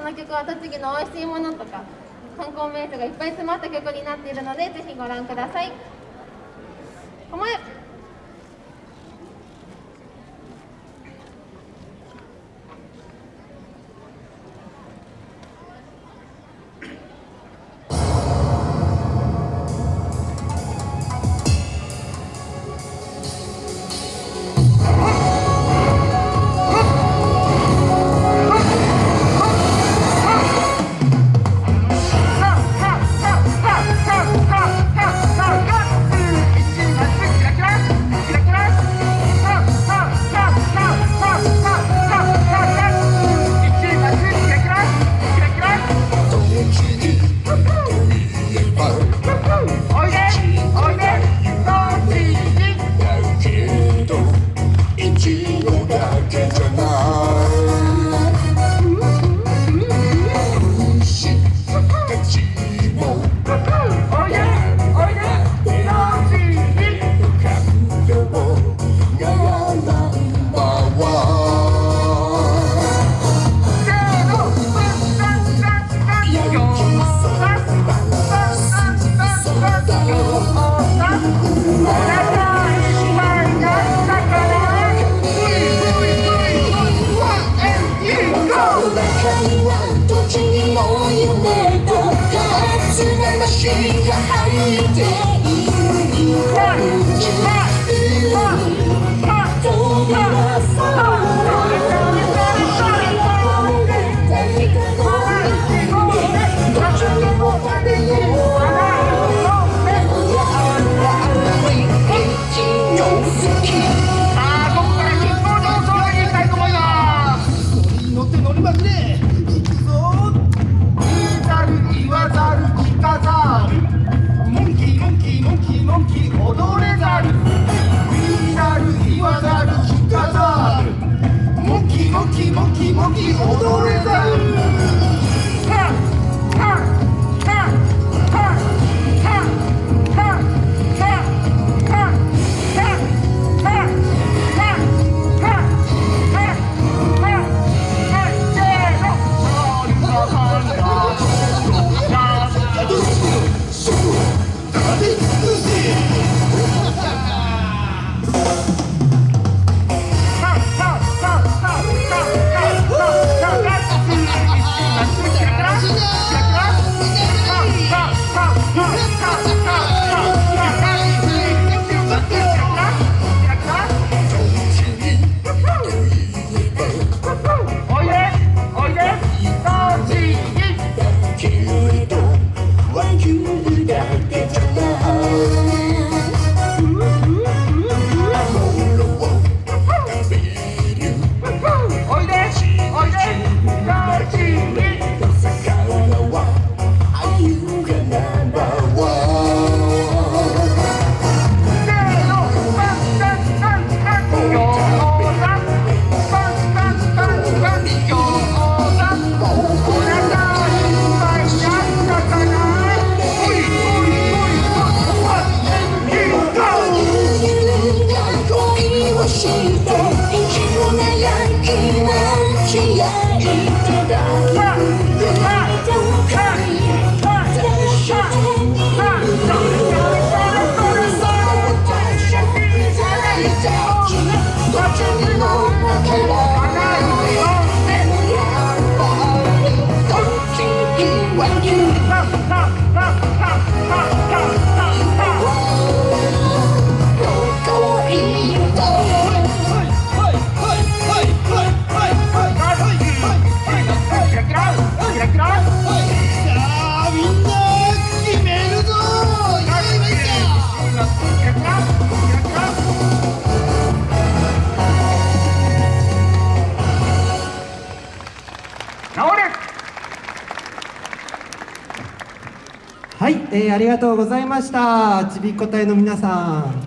この曲は栃木の美味しいものとか観光名所がいっぱい詰まった曲になっているのでぜひご覧ください。乗って乗ります。ね What do you know? Can はい、えー、ありがとうございました。ちびっこ隊の皆さん。